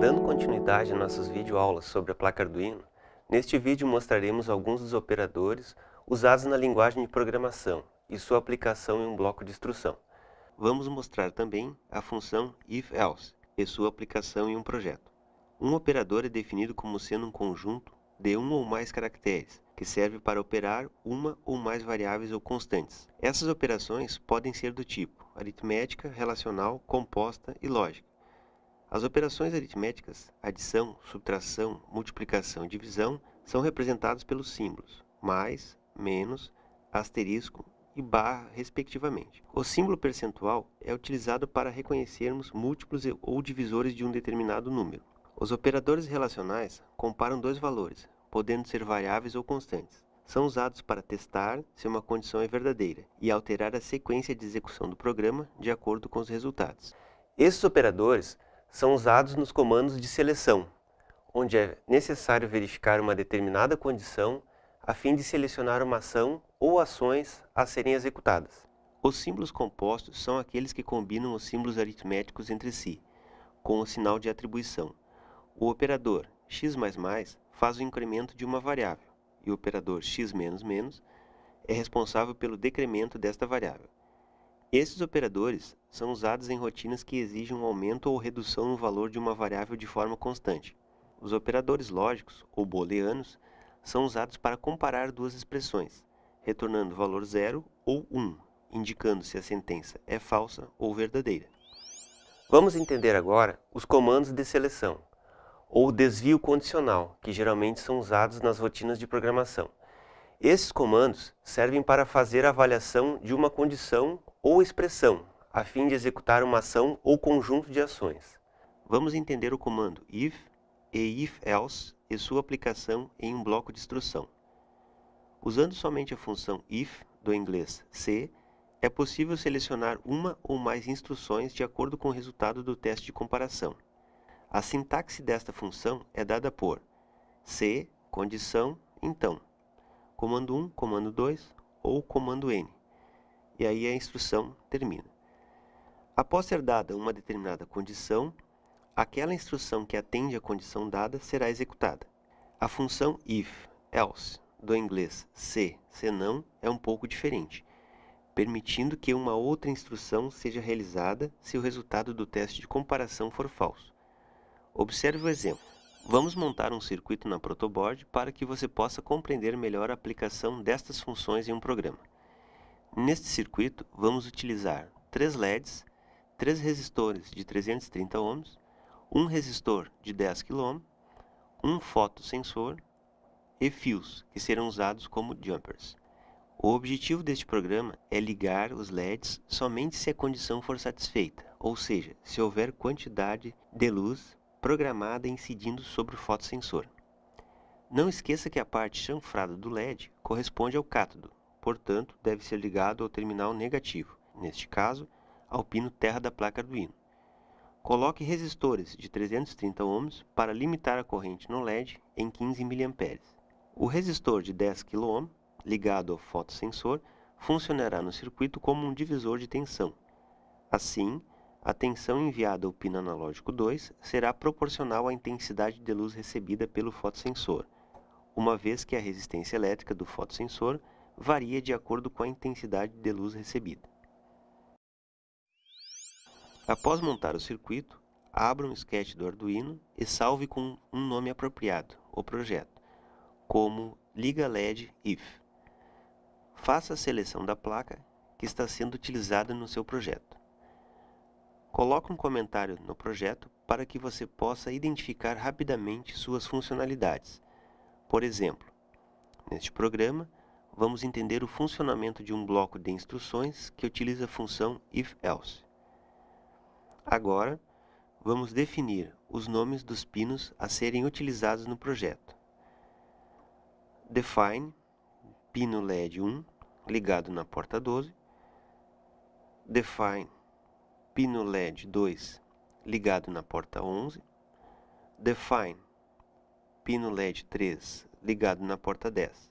Dando continuidade a nossas videoaulas sobre a placa Arduino, neste vídeo mostraremos alguns dos operadores usados na linguagem de programação e sua aplicação em um bloco de instrução. Vamos mostrar também a função if-else e sua aplicação em um projeto. Um operador é definido como sendo um conjunto de um ou mais caracteres, que serve para operar uma ou mais variáveis ou constantes. Essas operações podem ser do tipo aritmética, relacional, composta e lógica. As operações aritméticas, adição, subtração, multiplicação e divisão, são representadas pelos símbolos mais, menos, asterisco e barra, respectivamente. O símbolo percentual é utilizado para reconhecermos múltiplos ou divisores de um determinado número. Os operadores relacionais comparam dois valores, podendo ser variáveis ou constantes. São usados para testar se uma condição é verdadeira e alterar a sequência de execução do programa de acordo com os resultados. Esses operadores são usados nos comandos de seleção, onde é necessário verificar uma determinada condição a fim de selecionar uma ação ou ações a serem executadas. Os símbolos compostos são aqueles que combinam os símbolos aritméticos entre si, com o sinal de atribuição. O operador x++ faz o incremento de uma variável, e o operador x é responsável pelo decremento desta variável. Esses operadores são usados em rotinas que exigem um aumento ou redução no valor de uma variável de forma constante. Os operadores lógicos, ou booleanos, são usados para comparar duas expressões, retornando valor 0 ou 1, indicando se a sentença é falsa ou verdadeira. Vamos entender agora os comandos de seleção, ou desvio condicional, que geralmente são usados nas rotinas de programação. Esses comandos servem para fazer a avaliação de uma condição ou expressão, a fim de executar uma ação ou conjunto de ações. Vamos entender o comando if e if-else e sua aplicação em um bloco de instrução. Usando somente a função if, do inglês se, é possível selecionar uma ou mais instruções de acordo com o resultado do teste de comparação. A sintaxe desta função é dada por se, condição, então, comando 1, comando 2 ou comando n e aí a instrução termina. Após ser dada uma determinada condição, aquela instrução que atende à condição dada será executada. A função if, else, do inglês se, senão, é um pouco diferente, permitindo que uma outra instrução seja realizada se o resultado do teste de comparação for falso. Observe o exemplo. Vamos montar um circuito na protoboard para que você possa compreender melhor a aplicação destas funções em um programa. Neste circuito, vamos utilizar três LEDs, três resistores de 330 ohms, um resistor de 10 kΩ, um fotossensor e fios, que serão usados como jumpers. O objetivo deste programa é ligar os LEDs somente se a condição for satisfeita, ou seja, se houver quantidade de luz programada incidindo sobre o fotossensor. Não esqueça que a parte chanfrada do LED corresponde ao cátodo, portanto, deve ser ligado ao terminal negativo, neste caso, ao pino terra da placa Arduino. Coloque resistores de 330 ohms para limitar a corrente no LED em 15 mA. O resistor de 10 kΩ, ligado ao fotossensor, funcionará no circuito como um divisor de tensão. Assim, a tensão enviada ao pino analógico 2 será proporcional à intensidade de luz recebida pelo fotossensor, uma vez que a resistência elétrica do fotossensor varia de acordo com a intensidade de luz recebida. Após montar o circuito, abra um sketch do Arduino e salve com um nome apropriado, o projeto, como Liga LED IF. Faça a seleção da placa que está sendo utilizada no seu projeto. Coloque um comentário no projeto para que você possa identificar rapidamente suas funcionalidades. Por exemplo, neste programa, vamos entender o funcionamento de um bloco de instruções que utiliza a função if-else. Agora, vamos definir os nomes dos pinos a serem utilizados no projeto. Define pino LED 1 ligado na porta 12. Define pino LED 2 ligado na porta 11, define pino LED 3 ligado na porta 10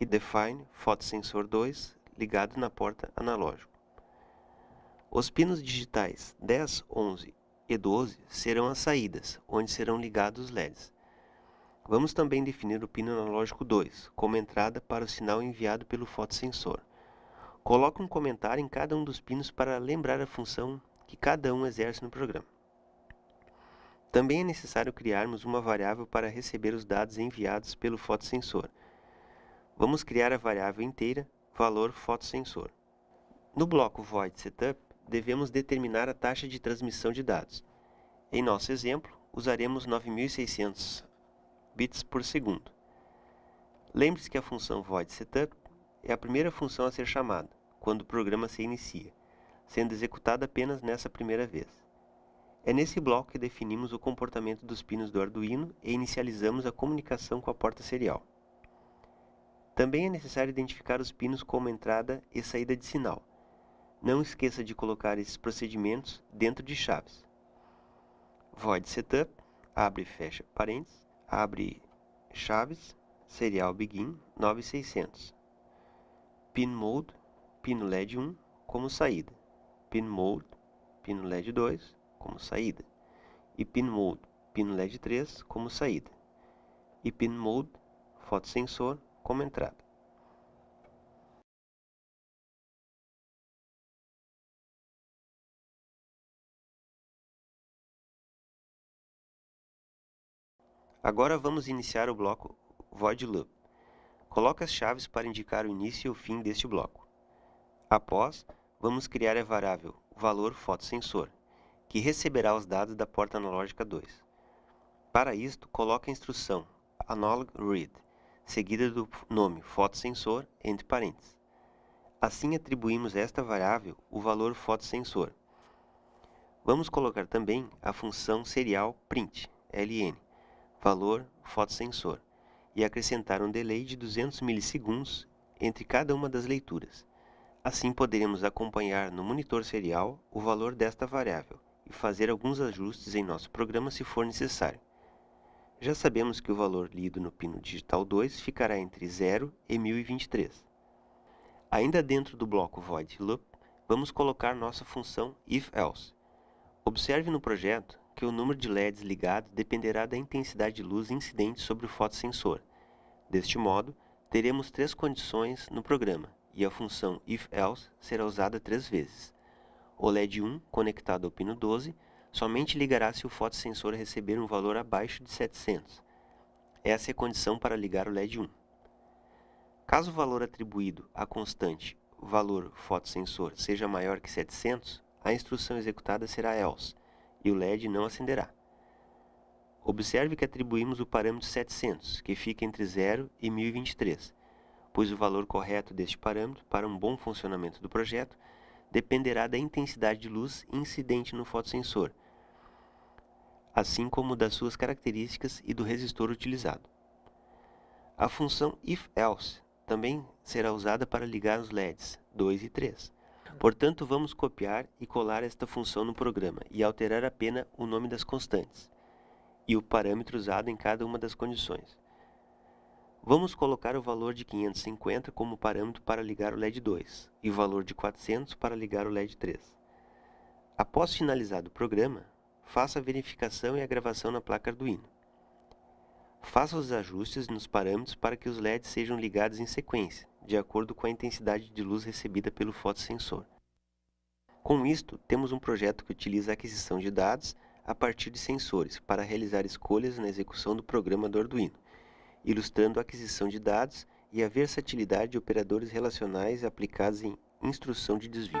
e define fotossensor 2 ligado na porta analógico. Os pinos digitais 10, 11 e 12 serão as saídas, onde serão ligados os LEDs. Vamos também definir o pino analógico 2 como entrada para o sinal enviado pelo fotossensor. Coloque um comentário em cada um dos pinos para lembrar a função que cada um exerce no programa. Também é necessário criarmos uma variável para receber os dados enviados pelo fotossensor. Vamos criar a variável inteira valor fotossensor. No bloco void setup, devemos determinar a taxa de transmissão de dados. Em nosso exemplo, usaremos 9600 bits por segundo. Lembre-se que a função void setup é a primeira função a ser chamada quando o programa se inicia, sendo executada apenas nessa primeira vez. É nesse bloco que definimos o comportamento dos pinos do Arduino e inicializamos a comunicação com a porta serial. Também é necessário identificar os pinos como entrada e saída de sinal. Não esqueça de colocar esses procedimentos dentro de chaves. Void Setup, abre e fecha parênteses, abre chaves, serial begin 9600. Pin Mode, pino LED 1 como saída. Pin Mode, pino LED 2 como saída. E Pin Mode, pino LED 3 como saída. E Pin Mode, fotossensor como entrada. Agora vamos iniciar o bloco Void Loop. Coloque as chaves para indicar o início e o fim deste bloco. Após, vamos criar a variável valor fotossensor, que receberá os dados da porta analógica 2. Para isto, coloque a instrução analog read, seguida do nome fotossensor entre parênteses. Assim atribuímos a esta variável o valor fotossensor. Vamos colocar também a função serial print, ln, valor fotossensor, e acrescentar um delay de 200 milissegundos entre cada uma das leituras. Assim poderemos acompanhar no monitor serial o valor desta variável e fazer alguns ajustes em nosso programa se for necessário. Já sabemos que o valor lido no pino digital 2 ficará entre 0 e 1023. Ainda dentro do bloco void loop, vamos colocar nossa função if-else. Observe no projeto que o número de LEDs ligados dependerá da intensidade de luz incidente sobre o fotossensor. Deste modo, teremos três condições no programa, e a função if-else será usada três vezes. O LED 1, conectado ao pino 12, somente ligará se o fotossensor receber um valor abaixo de 700. Essa é a condição para ligar o LED 1. Caso o valor atribuído à constante valor fotossensor seja maior que 700, a instrução executada será else, e o LED não acenderá. Observe que atribuímos o parâmetro 700, que fica entre 0 e 1023, pois o valor correto deste parâmetro para um bom funcionamento do projeto dependerá da intensidade de luz incidente no fotossensor, assim como das suas características e do resistor utilizado. A função if-else também será usada para ligar os LEDs 2 e 3. Portanto, vamos copiar e colar esta função no programa e alterar apenas o nome das constantes e o parâmetro usado em cada uma das condições. Vamos colocar o valor de 550 como parâmetro para ligar o LED 2 e o valor de 400 para ligar o LED 3. Após finalizado o programa, faça a verificação e a gravação na placa Arduino. Faça os ajustes nos parâmetros para que os LEDs sejam ligados em sequência, de acordo com a intensidade de luz recebida pelo fotossensor. Com isto, temos um projeto que utiliza a aquisição de dados a partir de sensores para realizar escolhas na execução do programa do Arduino ilustrando a aquisição de dados e a versatilidade de operadores relacionais aplicados em instrução de desvio.